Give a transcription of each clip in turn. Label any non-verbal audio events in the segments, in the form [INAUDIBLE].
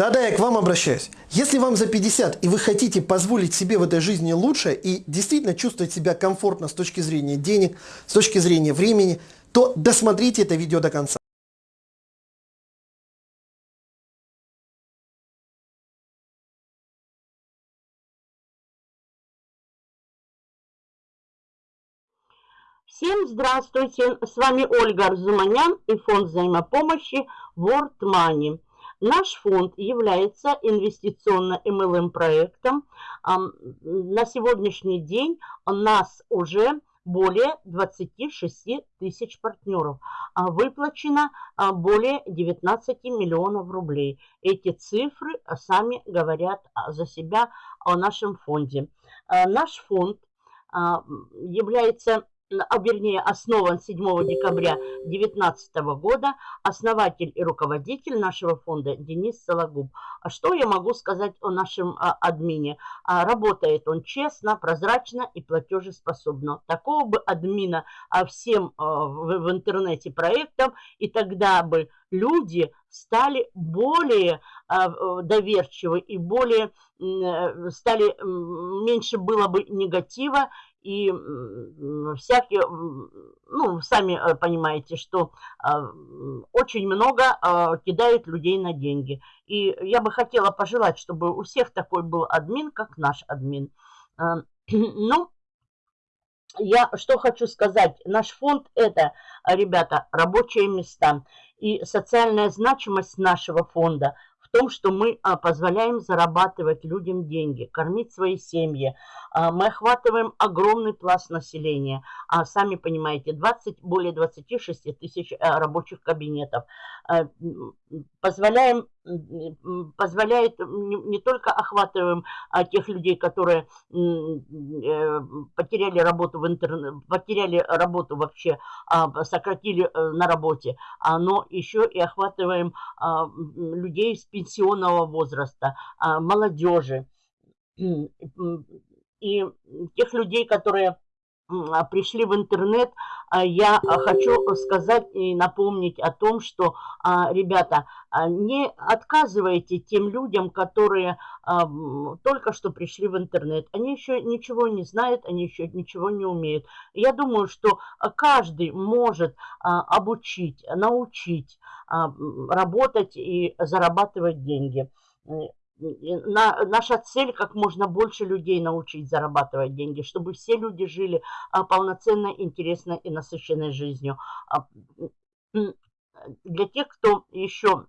Да-да, я к вам обращаюсь. Если вам за 50 и вы хотите позволить себе в этой жизни лучше и действительно чувствовать себя комфортно с точки зрения денег, с точки зрения времени, то досмотрите это видео до конца. Всем здравствуйте! С вами Ольга Арзуманян и фонд взаимопомощи World Money. Наш фонд является инвестиционно-МЛМ проектом. На сегодняшний день у нас уже более 26 тысяч партнеров. А выплачено а, более 19 миллионов рублей. Эти цифры сами говорят за себя о нашем фонде. А, наш фонд является а вернее основан 7 декабря 2019 года, основатель и руководитель нашего фонда Денис Сологуб. А что я могу сказать о нашем а, админе? А, работает он честно, прозрачно и платежеспособно. Такого бы админа а, всем а, в, в интернете проектом, и тогда бы люди стали более а, доверчивы и более э, стали меньше было бы негатива и всякие, ну, сами э, понимаете, что а, очень много а, кидают людей на деньги. И я бы хотела пожелать, чтобы у всех такой был админ, как наш админ. А, [CLEARS THROAT] ну, я что хочу сказать. Наш фонд – это, ребята, рабочие места. И социальная значимость нашего фонда – в том, что мы позволяем зарабатывать людям деньги, кормить свои семьи, а, мы охватываем огромный пласт населения. А сами понимаете, 20, более 26 тысяч э, рабочих кабинетов. А, позволяем, позволяет, не только охватываем а, тех людей, которые э, потеряли работу в интернете, потеряли работу вообще, сократили э, на работе, но еще и охватываем людей с пенсионного возраста, молодежи. И тех людей, которые а, пришли в интернет, а, я хочу сказать и напомнить о том, что, а, ребята, не отказывайте тем людям, которые только что пришли в интернет. Они еще ничего не знают, они еще ничего не умеют. Я думаю, что каждый может обучить, научить работать и зарабатывать деньги на, наша цель как можно больше людей научить зарабатывать деньги, чтобы все люди жили а, полноценной, интересной и насыщенной жизнью. А, для тех, кто еще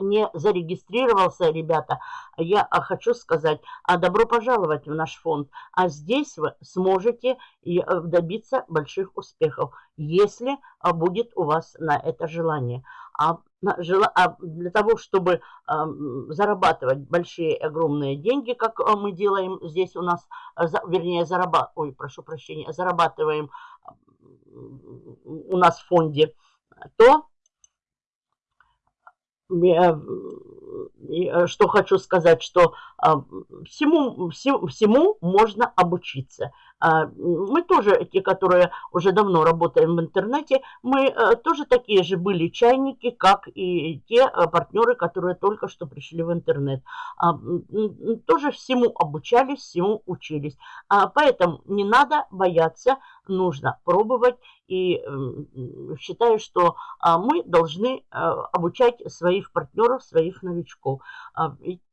не зарегистрировался, ребята, я а, хочу сказать, а добро пожаловать в наш фонд. А здесь вы сможете э, добиться больших успехов, если а, будет у вас на это желание. А, для того, чтобы зарабатывать большие огромные деньги, как мы делаем здесь у нас, вернее, зарабатываем, ой, прошу прощения, зарабатываем у нас в фонде, то Э, что хочу сказать, что а, всему, всему, всему можно обучиться. А, мы тоже, те, которые уже давно работаем в интернете, мы тоже такие же были чайники, как и те э, партнеры, которые только что пришли в интернет. А, тоже всему обучались, всему учились. Поэтому не надо бояться, нужно пробовать. И считаю, что мы должны обучать своих партнеров, своих новичков.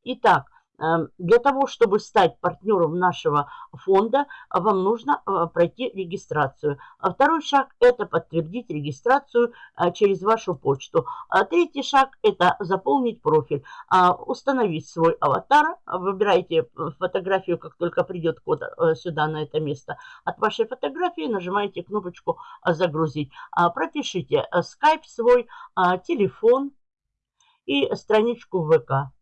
Итак, Эм, для того, чтобы стать партнером нашего фонда, вам нужно э, пройти регистрацию. А второй шаг – это подтвердить регистрацию э, через вашу почту. А третий шаг – это заполнить профиль, а, установить свой аватар. Выбирайте фотографию, как только придет код э, сюда, на это место. От вашей фотографии нажимаете кнопочку «Загрузить». Пропишите скайп свой, телефон и страничку ВК.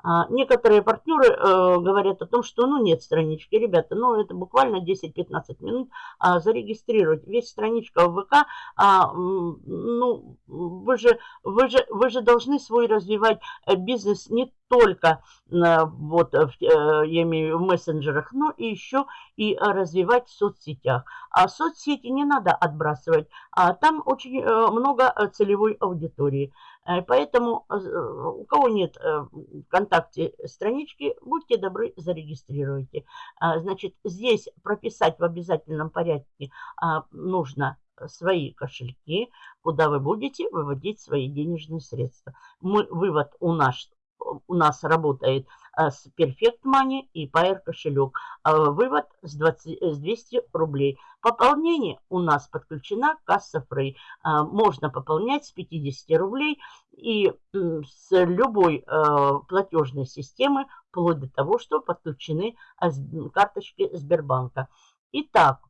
А, некоторые партнеры э, говорят о том, что ну нет странички, ребята, ну это буквально 10-15 минут а, зарегистрировать. Весь страничка в ВК, а, ну вы же, вы, же, вы же должны свой развивать э, бизнес не только э, вот я имею в мессенджерах, но и еще и развивать в соцсетях. А соцсети не надо отбрасывать, а там очень много целевой аудитории. Э, поэтому э, у кого нет э, ВКонтакте странички, будьте добры, зарегистрируйте. А, значит, здесь прописать в обязательном порядке а, нужно свои кошельки, куда вы будете выводить свои денежные средства. Мы, вывод у нас, у нас работает Э, с Perfect Money и Pair кошелек. Э, вывод с, 20, с 200 рублей. Пополнение у нас подключена касса Free. Э, можно пополнять с 50 рублей и с любой платежной системы, вплоть до того, что подключены карточки Сбербанка. Итак,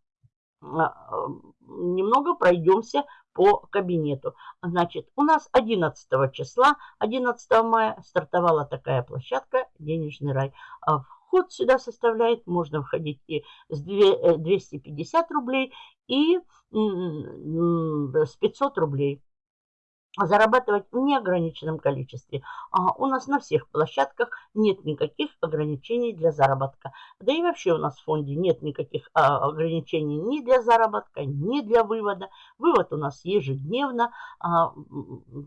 немного пройдемся по кабинету. Значит, у нас 11 числа, 11 мая стартовала такая площадка «Денежный рай». А вход сюда составляет, можно входить и с 250 рублей, и с 500 рублей зарабатывать в неограниченном количестве. А у нас на всех площадках нет никаких ограничений для заработка. Да и вообще у нас в фонде нет никаких а, ограничений ни для заработка, ни для вывода. Вывод у нас ежедневно, а,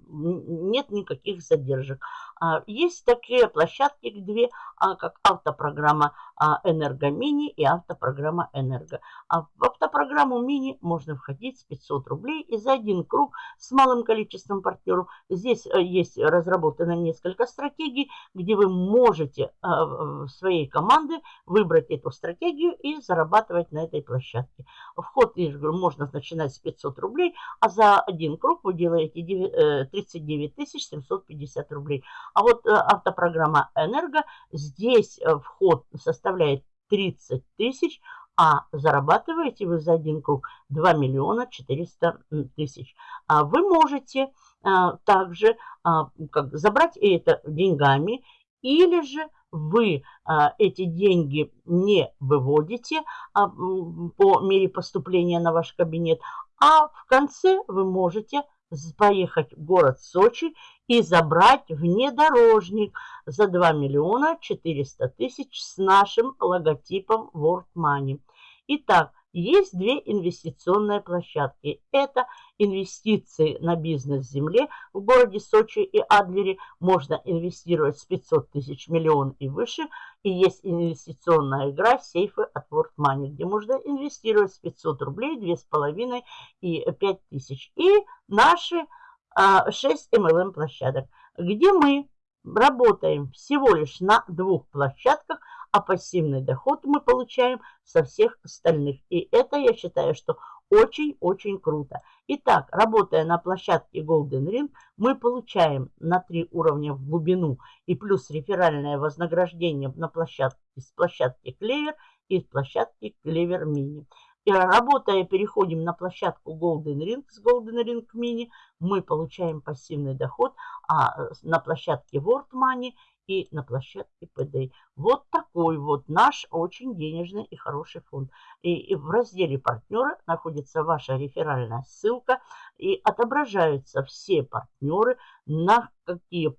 нет никаких задержек. А, есть такие площадки, две, а, как автопрограмма а, «Энергомини» и автопрограмма «Энерго». В автопрограмму «Мини» можно входить с 500 рублей и за один круг с малым количеством партнеров. Здесь э, есть разработано несколько стратегий, где вы можете в своей команды выбрать эту стратегию и зарабатывать на этой площадке. Вход можно начинать с 500 рублей, а за один круг вы делаете 39 750 рублей. А вот э, автопрограмма «Энерго», здесь э, вход составляет 30 тысяч, а зарабатываете вы за один круг 2 миллиона 400 тысяч. А вы можете а, также а, как, забрать это деньгами, или же вы а, эти деньги не выводите а, по мере поступления на ваш кабинет, а в конце вы можете поехать в город Сочи и забрать внедорожник за 2 миллиона 400 тысяч с нашим логотипом World Money. Итак, есть две инвестиционные площадки. Это инвестиции на бизнес земле в городе Сочи и Адлере. Можно инвестировать с 500 тысяч миллион и выше. И есть инвестиционная игра сейфы от World Money, где можно инвестировать с 500 рублей, 2,5 и 5 тысяч. И наши 6 а, MLM площадок, где мы работаем всего лишь на двух площадках, а пассивный доход мы получаем со всех остальных. И это, я считаю, что очень-очень круто. Итак, работая на площадке Golden Ring, мы получаем на три уровня в глубину и плюс реферальное вознаграждение на площадке с площадки Clever и с площадки Clever Mini. И работая, переходим на площадку Golden Ring с Golden Ring Mini, мы получаем пассивный доход, а на площадке World Money и на площадке PD. Вот такой вот наш очень денежный и хороший фонд. И, и в разделе партнеры находится ваша реферальная ссылка и отображаются все партнеры, на какие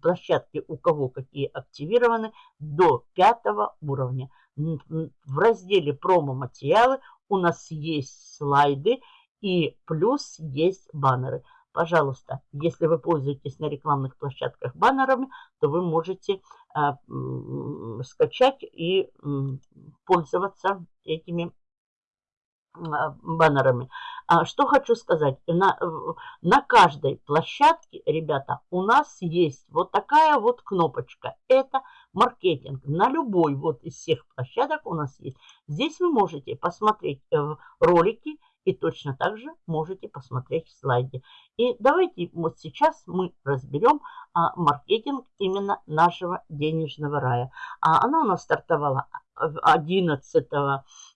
площадки у кого какие активированы до пятого уровня. В разделе промо-материалы у нас есть слайды и плюс есть баннеры. Пожалуйста, если вы пользуетесь на рекламных площадках баннерами, то вы можете а, скачать и э, пользоваться этими а, баннерами. А, что хочу сказать. На, на каждой площадке, ребята, у нас есть вот такая вот кнопочка. Это маркетинг. На любой вот из всех площадок у нас есть. Здесь вы можете посмотреть э, ролики и точно так же можете посмотреть в слайде. И давайте вот сейчас мы разберем а, маркетинг именно нашего денежного рая. А, она у нас стартовала 11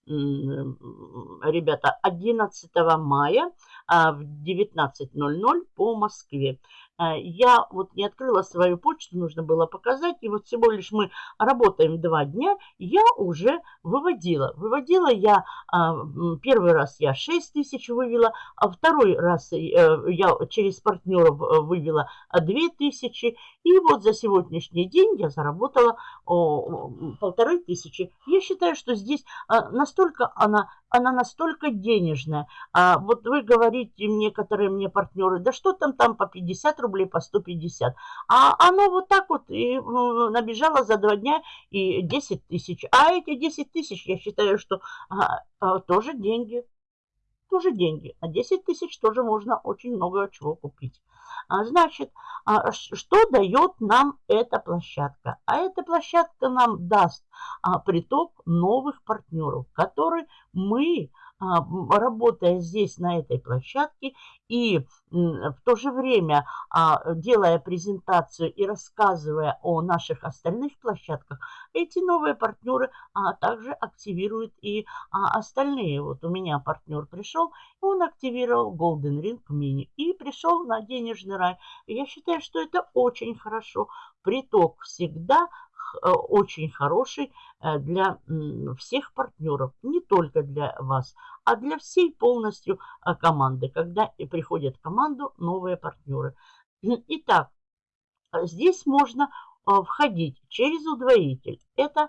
ребята, 11 мая а, в 19.00 по Москве. А, я вот не открыла свою почту, нужно было показать. И вот всего лишь мы работаем два дня, я уже выводила. Выводила я, а, первый раз я 6 тысяч вывела, а второй раз э, я через партнеров э, вывела 2 тысячи. И вот за сегодняшний день я заработала полторы тысячи. Я считаю, что здесь а, настолько она, она настолько денежная. Вот вы говорите, некоторые мне партнеры, да что там там по 50 рублей, по 150. А оно вот так вот и набежало за два дня и 10 тысяч. А эти 10 тысяч, я считаю, что а, а, тоже деньги. Тоже деньги. А 10 тысяч тоже можно очень много чего купить. А, значит, а, что дает нам эта площадка? А эта площадка нам даст а, приток новых партнеров, которые мы работая здесь, на этой площадке, и в то же время а, делая презентацию и рассказывая о наших остальных площадках, эти новые партнеры а, также активируют и остальные. Вот у меня партнер пришел, он активировал Golden Ring Mini и пришел на денежный рай. Я считаю, что это очень хорошо. Приток всегда очень хороший э, для всех партнеров, не только для вас, а для всей полностью э, команды, когда приходят в команду новые партнеры. [CLEARS THROAT] Итак, здесь можно входить через удвоитель. Это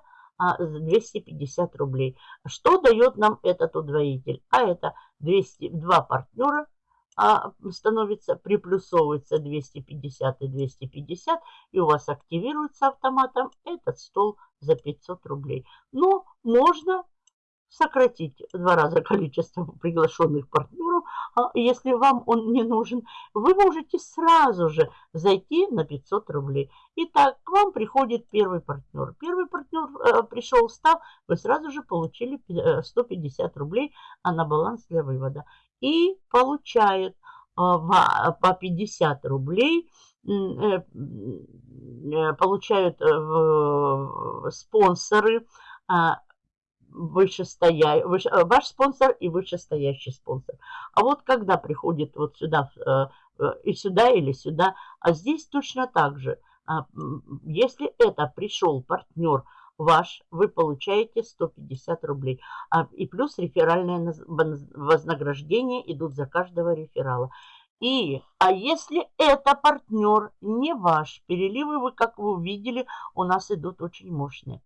250 рублей. Что дает нам этот удвоитель? А это 200, два партнера а становится, приплюсовывается 250 и 250, и у вас активируется автоматом этот стол за 500 рублей. Но можно сократить в два раза количество приглашенных партнеров, а если вам он не нужен, вы можете сразу же зайти на 500 рублей. Итак, к вам приходит первый партнер. Первый партнер э, пришел, встал, вы сразу же получили 150 рублей а на баланс для вывода и получают по 50 рублей, э, э, получают э, спонсоры, а, вышестоя... выше... ваш спонсор и вышестоящий спонсор. А вот когда приходит вот сюда, и сюда или сюда, а здесь точно так же. А, если это пришел партнер, ваш, вы получаете 150 рублей. А, и плюс реферальное вознаграждение идут за каждого реферала. И, а если это партнер не ваш, переливы вы, как вы увидели, у нас идут очень мощные.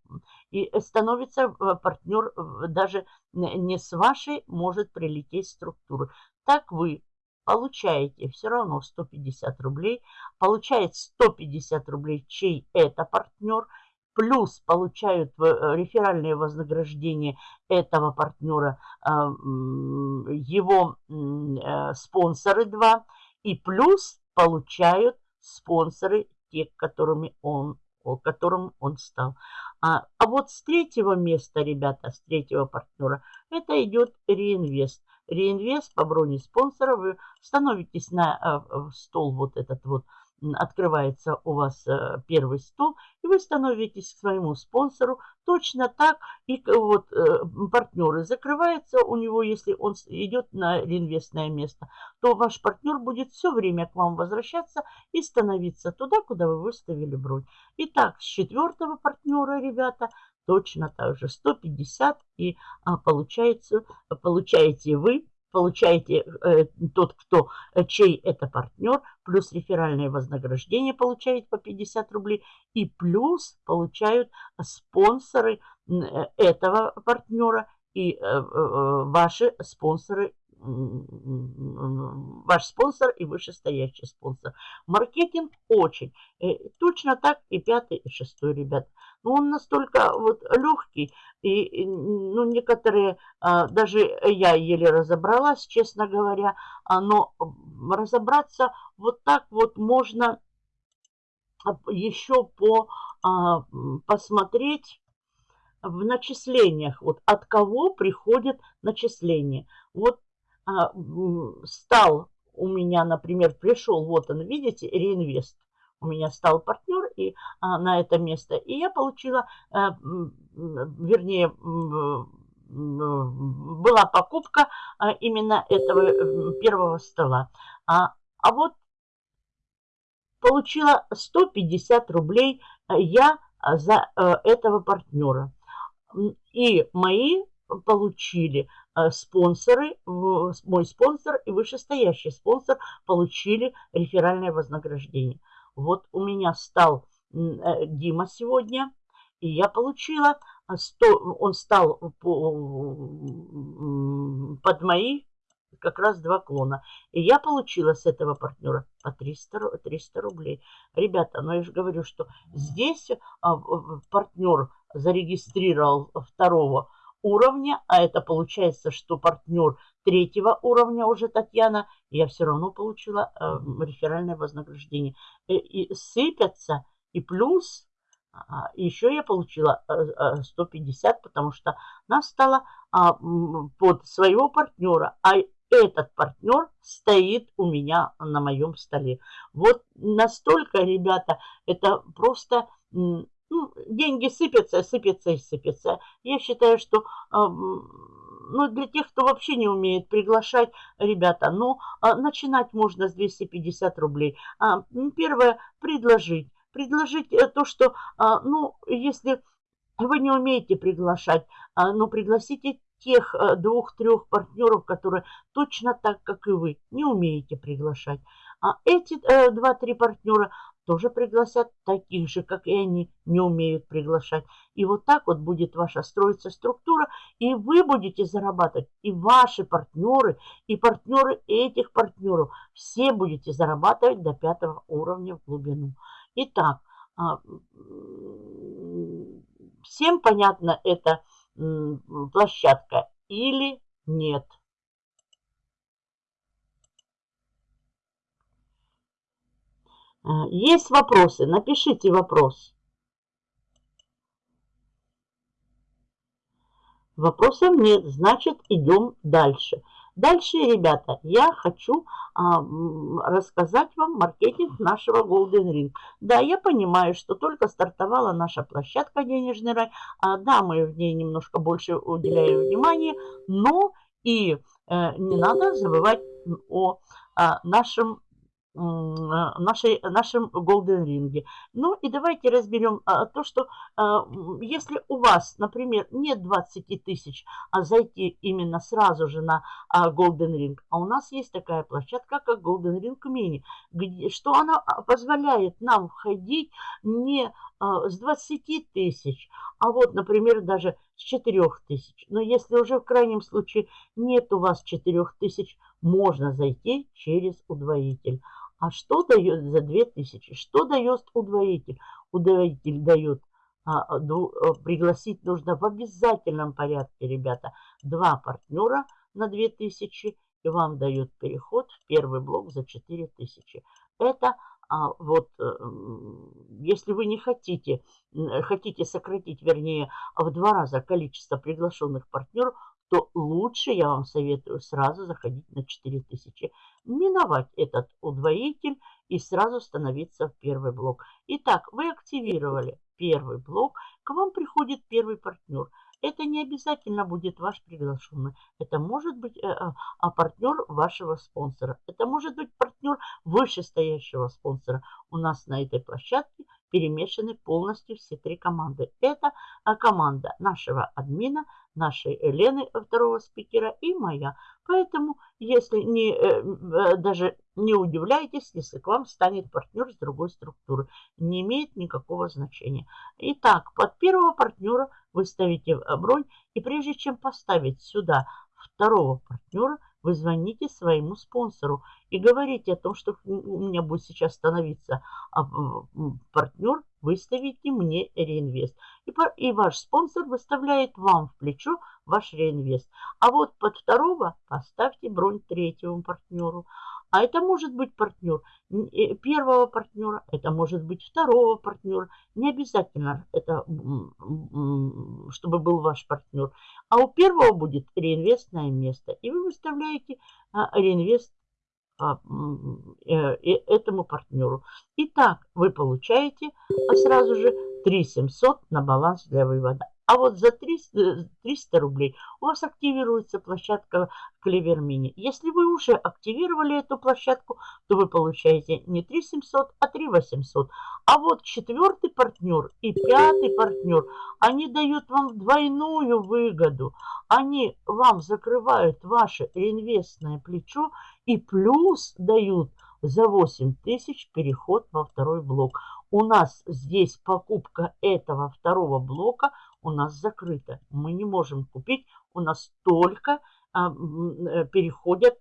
И становится э, партнер э, даже не с вашей, может прилететь структуры. Так вы получаете все равно 150 рублей, получает 150 рублей, чей это партнер – плюс получают э, реферальные вознаграждения этого партнера а, его э, спонсоры два, и плюс получают спонсоры те, которыми он, которым он стал. А, а вот с третьего места, ребята, с третьего партнера, это идет реинвест. Реинвест по броне спонсора. Вы становитесь на э, стол вот этот вот открывается у вас э, первый стол, и вы становитесь к своему спонсору точно так, и вот э, партнеры закрывается у него, если он идет на реинвестное место, то ваш партнер будет все время к вам возвращаться и становиться туда, куда вы выставили бронь. Итак, с четвертого партнера, ребята, точно так же 150 и а, получается, получаете вы получаете э, тот, кто, э, чей это партнер, плюс реферальное вознаграждение получает по 50 рублей, и плюс получают спонсоры э, этого партнера и э, э, ваши спонсоры ваш спонсор и вышестоящий спонсор. Маркетинг очень. Точно так и пятый, и шестой, ребят. Но он настолько вот легкий, и ну, некоторые, а, даже я еле разобралась, честно говоря, а, но разобраться вот так вот можно еще по, а, посмотреть в начислениях, вот от кого приходит начисление. Вот стал у меня, например, пришел, вот он, видите, реинвест у меня стал партнер и, а, на это место. И я получила, а, вернее, была покупка а, именно этого первого стола. А, а вот получила 150 рублей я за этого партнера. И мои получили спонсоры, мой спонсор и вышестоящий спонсор получили реферальное вознаграждение. Вот у меня стал Дима сегодня, и я получила 100, он стал под мои как раз два клона. И я получила с этого партнера по 300, 300 рублей. Ребята, ну я же говорю, что здесь а, партнер зарегистрировал второго уровня, а это получается, что партнер третьего уровня уже Татьяна, я все равно получила э, реферальное вознаграждение. И, и сыпятся, и плюс а, еще я получила 150, э, э, потому что нас стало а, под своего партнера, а этот партнер стоит у меня на моем столе. Вот настолько, ребята, это просто... Ну, деньги сыпятся, сыпятся и сыпятся. Я считаю, что ну, для тех, кто вообще не умеет приглашать, ребята, ну, а, начинать можно с 250 рублей. Первое, предложить предложить э, то, что, а, ну, если вы не умеете приглашать, а, ну, пригласите тех э, двух-трех партнеров, которые точно так, как и вы, не умеете приглашать. А эти э, два-три партнера тоже пригласят таких же, как и они, не умеют приглашать. И вот так вот будет ваша строиться структура, и вы будете зарабатывать, и ваши партнеры, и партнеры этих партнеров. Все будете зарабатывать до пятого уровня в глубину. Итак, а, всем понятна эта площадка или нет? Есть вопросы? Напишите вопрос. Вопросов нет, значит идем дальше. Дальше, ребята, я хочу а, рассказать вам маркетинг нашего Golden Ring. Да, я понимаю, что только стартовала наша площадка «Денежный рай». А, да, мы в ней немножко больше уделяем внимания, но и э, не надо забывать о, о нашем а, нашей, нашем Golden Ring. Ну и давайте разберем а, то, что а, если у вас, например, нет 20 тысяч, а зайти именно сразу же на а, Golden Ring, а у нас есть такая площадка, как Golden Ring Mini, где, что она а, позволяет нам входить не а, с 20 тысяч, а вот, например, даже с 4 тысяч. Но если уже в крайнем случае нет у вас 4 тысяч, можно зайти через удвоитель. А что дает за 2000? Что дает удвоитель? Удвоитель дает а, а, а, пригласить нужно в обязательном порядке, ребята, два партнера на 2000, и вам дает переход в первый блок за 4000. Это а, вот, э, если вы не хотите, хотите сократить, вернее, в два раза количество приглашенных партнеров, то лучше я вам советую сразу заходить на 4000, миновать этот удвоитель и сразу становиться в первый блок. Итак, вы активировали первый блок, к вам приходит первый партнер. Это не обязательно будет ваш приглашенный. Это может быть э, э, а партнер вашего спонсора. Это может быть партнер вышестоящего спонсора. У нас на этой площадке перемешаны полностью все три команды. Это а, команда нашего админа, нашей Елены, второго спикера, и моя. Поэтому, если не, э, э, даже не удивляйтесь, если к вам станет партнер с другой структуры. Не имеет никакого значения. Итак, под первого партнера вы ставите бронь, и прежде чем поставить сюда второго партнера, вы звоните своему спонсору и говорите о том, что у меня будет сейчас становиться а, партнер, выставите мне реинвест. И, и ваш спонсор выставляет вам в плечо ваш реинвест. А вот под второго поставьте бронь третьему партнеру. А это может быть партнер э, первого партнера, это может быть второго партнера. Не обязательно это, чтобы был ваш партнер. А у первого будет реинвестное место. И вы выставляете а, реинвест а, э, этому партнеру. Итак, вы получаете сразу же 3700 на баланс для вывода. А вот за 300, 300 рублей у вас активируется площадка Клевер Мини. Если вы уже активировали эту площадку, то вы получаете не 3700, а 3800. А вот четвертый партнер и пятый партнер, они дают вам двойную выгоду. Они вам закрывают ваше реинвестное плечо и плюс дают за 8 тысяч переход во второй блок. У нас здесь покупка этого второго блока у нас закрыта. Мы не можем купить, у нас только а, э, переходят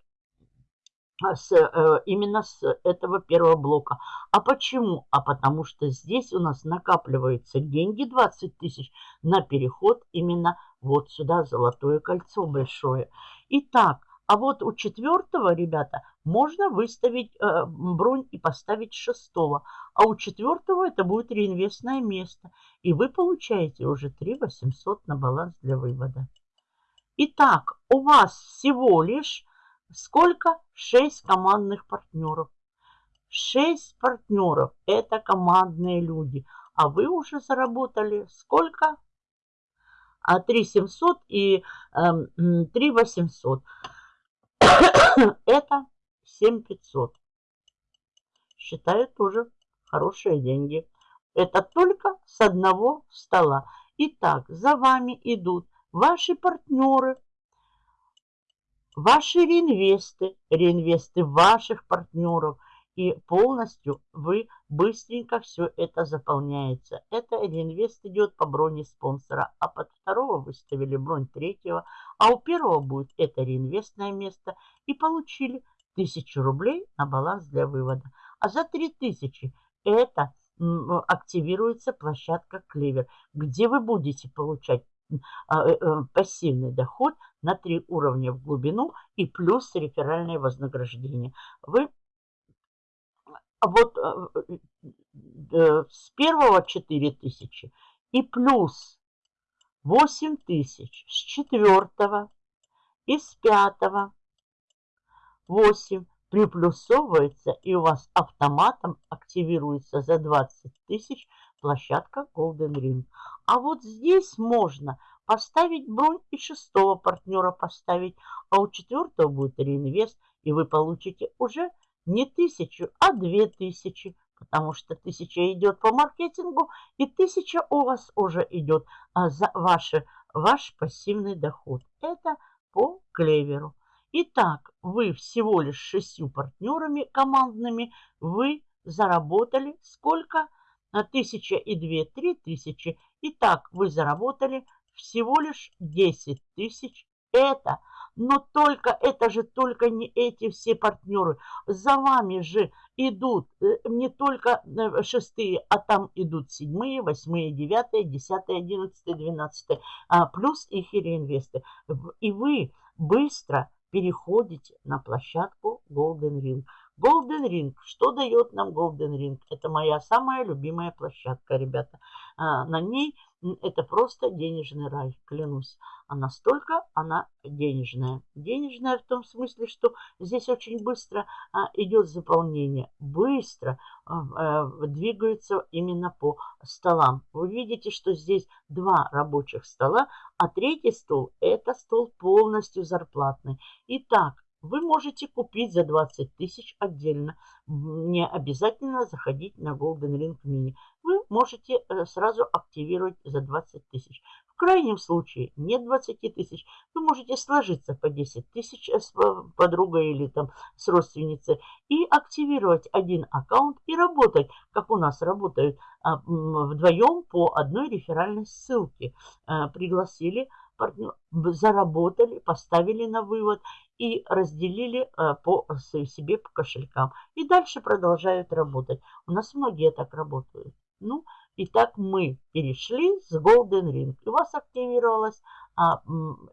а, с, э, именно с этого первого блока. А почему? А потому что здесь у нас накапливаются деньги 20 тысяч на переход именно вот сюда золотое кольцо большое. Итак, а вот у четвертого, ребята, можно выставить э, бронь и поставить шестого. А у четвертого это будет реинвестное место. И вы получаете уже 3 800 на баланс для вывода. Итак, у вас всего лишь сколько? 6 командных партнеров. 6 партнеров – это командные люди. А вы уже заработали сколько? А 3 700 и э, 3 800. [CLEARS THROAT] Это 7500. Считаю тоже хорошие деньги. Это только с одного стола. Итак, за вами идут ваши партнеры, ваши реинвесты, реинвесты ваших партнеров. И полностью вы быстренько все это заполняется. Это реинвест идет по броне спонсора. А под второго выставили бронь третьего. А у первого будет это реинвестное место. И получили 1000 рублей на баланс для вывода. А за 3000 это активируется площадка Клевер, где вы будете получать а, э, э, пассивный доход на три уровня в глубину и плюс реферальное вознаграждение. Вы вот э, с первого 4000 и плюс 8000 с четвертого и с пятого 8 приплюсовывается и у вас автоматом активируется за 20 тысяч площадка Golden Ring. А вот здесь можно поставить бронь и шестого партнера поставить, а у четвертого будет реинвест, и вы получите уже не тысячу, а две тысячи, потому что тысяча идет по маркетингу, и тысяча у вас уже идет а, за ваши, ваш пассивный доход. Это по клеверу. Итак, вы всего лишь шестью партнерами командными, вы заработали сколько? Тысяча и две, три тысячи. Итак, вы заработали всего лишь 10 тысяч. Это, но только, это же только не эти все партнеры. За вами же идут э, не только э, шестые, а там идут седьмые, восьмые, девятые, десятые, одиннадцатые, двенадцатые, а плюс их реинвесты. И вы быстро переходите на площадку Golden Ring. Golden Ring. Что дает нам Golden Ring? Это моя самая любимая площадка, ребята. А, на ней это просто денежный рай, клянусь. А настолько она денежная. Денежная в том смысле, что здесь очень быстро а, идет заполнение. Быстро а, а, двигаются именно по столам. Вы видите, что здесь два рабочих стола, а третий стол – это стол полностью зарплатный. Итак, вы можете купить за 20 тысяч отдельно. Не обязательно заходить на Golden Ring Mini. Вы можете э, сразу активировать за 20 тысяч. В крайнем случае нет 20 тысяч. Вы можете сложиться по 10 тысяч с подругой или там с родственницей и активировать один аккаунт и работать, как у нас работают а, вдвоем по одной реферальной ссылке. Пригласили заработали, поставили на вывод и разделили э, по себе по кошелькам. И дальше продолжают работать. У нас многие так работают. Ну, и так мы перешли с Golden Ring. И у вас активировалась а,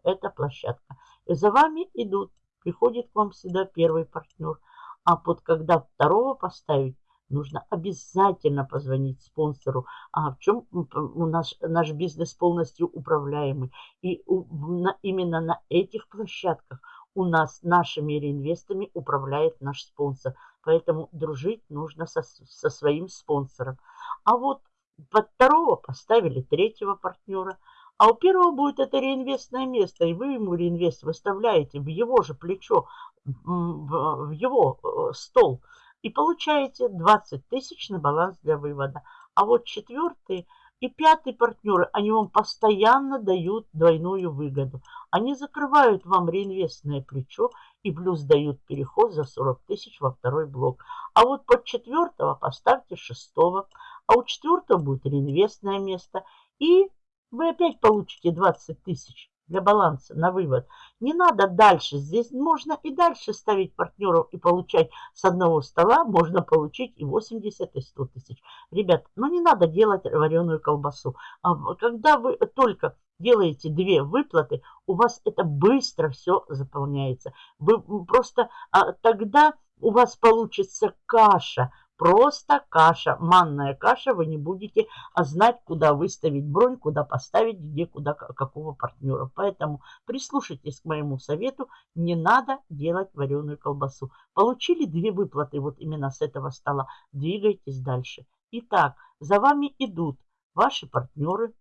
эта площадка. За вами идут. Приходит к вам сюда первый партнер. А вот когда второго поставить, нужно обязательно позвонить спонсору. А в чем у нас наш бизнес полностью управляемый. И у, на, именно на этих площадках у нас нашими реинвестами управляет наш спонсор. Поэтому дружить нужно со, со своим спонсором. А вот под второго поставили третьего партнера. А у первого будет это реинвестное место, и вы ему реинвест выставляете в его же плечо, в его э, стол, и получаете 20 тысяч на баланс для вывода. А вот четвертый и пятый партнеры, они вам постоянно дают двойную выгоду. Они закрывают вам реинвестное плечо и плюс дают переход за 40 тысяч во второй блок. А вот под четвертого поставьте шестого, а у четвертого будет реинвестное место. И вы опять получите 20 тысяч для баланса на вывод. Не надо дальше. Здесь можно и дальше ставить партнеров и получать с одного стола. Можно получить и 80, и 100 тысяч. Ребят, ну не надо делать вареную колбасу. А когда вы только делаете две выплаты, у вас это быстро все заполняется. Вы просто а, тогда у вас получится каша Просто каша, манная каша, вы не будете знать, куда выставить бронь, куда поставить, где, куда, какого партнера. Поэтому прислушайтесь к моему совету, не надо делать вареную колбасу. Получили две выплаты вот именно с этого стола, двигайтесь дальше. Итак, за вами идут ваши партнеры,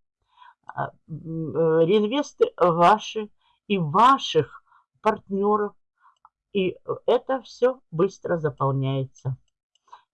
а, э, реинвесты ваши и ваших партнеров. И это все быстро заполняется.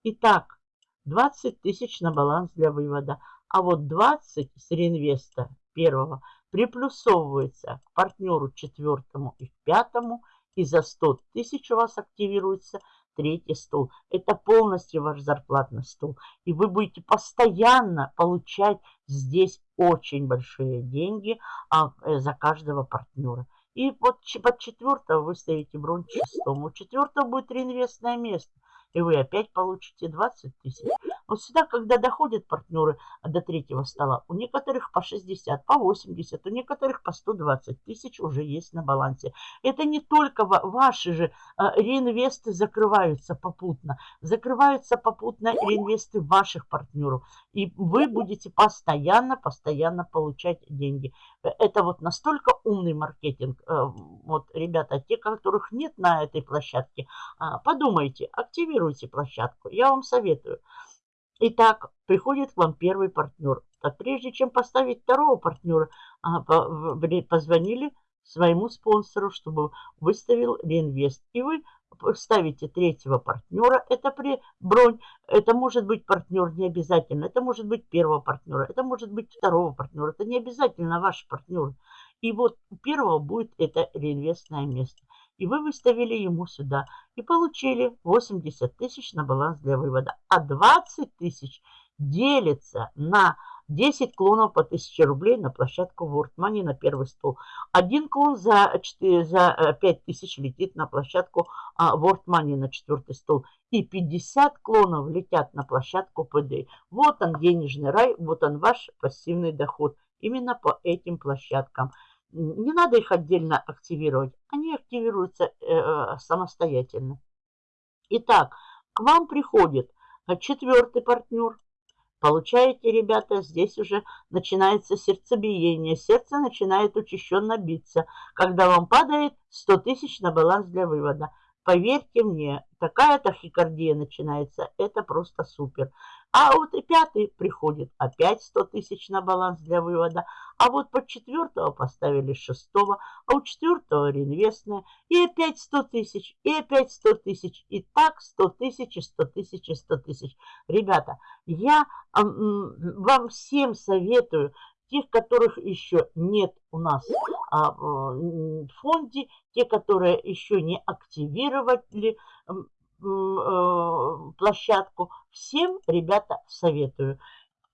Итак, 20 тысяч на баланс для вывода, а вот 20 с реинвеста первого приплюсовывается к партнеру четвертому и пятому, и за 100 тысяч у вас активируется третий стол. Это полностью ваш зарплатный стол. И вы будете постоянно получать здесь очень большие деньги а, э, за каждого партнера. И вот под четвертого вы ставите бронь шестому. У четвертого будет реинвестное место и вы опять получите 20 тысяч. Вот сюда, когда доходят партнеры до третьего стола, у некоторых по 60, по 80, у некоторых по 120 тысяч уже есть на балансе. Это не только ваши же а, реинвесты закрываются попутно. Закрываются попутно реинвесты ваших партнеров. И вы будете постоянно, постоянно получать деньги. Это вот настолько умный маркетинг. Э, вот, ребята, те, которых нет на этой площадке, а, подумайте, активируйте площадку. Я вам советую. Итак, приходит к вам первый партнер. Так прежде чем поставить второго партнера, а, позвонили своему спонсору, чтобы выставил реинвест. И вы ставите третьего партнера, это при бронь, это может быть партнер не обязательно, это может быть первого партнера, это может быть второго партнера, это не обязательно ваш партнер. И вот у первого будет это реинвестное место. И вы выставили ему сюда и получили 80 тысяч на баланс для вывода. А 20 тысяч делится на 10 клонов по 1000 рублей на площадку World Money на первый стол. Один клон за, 4, за 5000 э, летит на площадку а, World Money на четвертый стол. И 50 клонов летят на площадку ПД. Вот он денежный рай, вот он ваш пассивный доход. Именно по этим площадкам. Не надо их отдельно активировать. Они активируются э, э самостоятельно. Итак, к вам приходит четвертый партнер, Получаете, ребята, здесь уже начинается сердцебиение. Сердце начинает учащенно биться, когда вам падает 100 тысяч на баланс для вывода. Поверьте мне, такая тахикардия начинается, это просто супер. А вот и пятый приходит, опять 100 тысяч на баланс для вывода. А вот под четвертого поставили шестого, а у четвертого реинвестное. И опять 100 тысяч, и опять 100 тысяч. И так 100 тысяч, 100 тысяч, 100 тысяч. Ребята, я вам всем советую тех, которых еще нет у нас а, в фонде, те, которые еще не активировали площадку, всем, ребята, советую.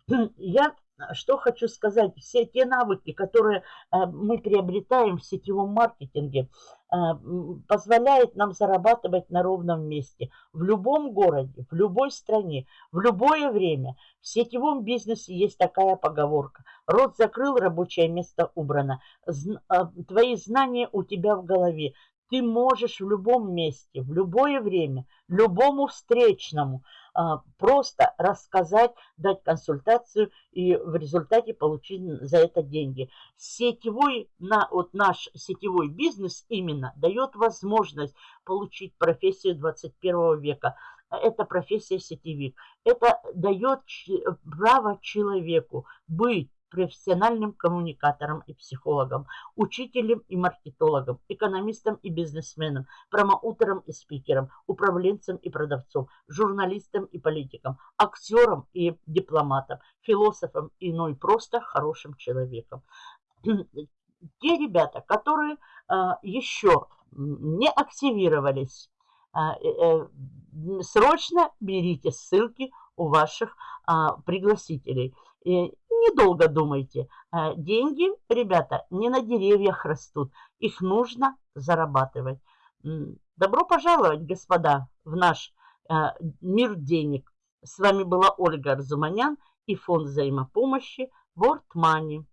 [CLEARS THROAT] Я что хочу сказать, все те навыки, которые э, мы приобретаем в сетевом маркетинге, э, позволяет нам зарабатывать на ровном месте, в любом городе, в любой стране, в любое время. В сетевом бизнесе есть такая поговорка. Рот закрыл, рабочее место убрано. Э, твои знания у тебя в голове. Ты можешь в любом месте, в любое время, любому встречному – а, просто рассказать, дать консультацию и в результате получить за это деньги. Сетевой, на, вот наш сетевой бизнес именно дает возможность получить профессию 21 века. Это профессия сетевик. Это дает право человеку быть профессиональным коммуникатором и психологом, учителем и маркетологом, экономистом и бизнесменом, промоутером и спикером, управленцем и продавцом, журналистом и политиком, актером и дипломатом, философом и, ну и просто хорошим человеком. [CLEARS THROAT] Те ребята, которые а, еще не активировались, а, э, э, срочно берите ссылки у ваших а, пригласителей. И недолго думайте. А, деньги, ребята, не на деревьях растут. Их нужно зарабатывать. Добро пожаловать, господа, в наш а, мир денег. С вами была Ольга Арзуманян и фонд взаимопомощи World Money.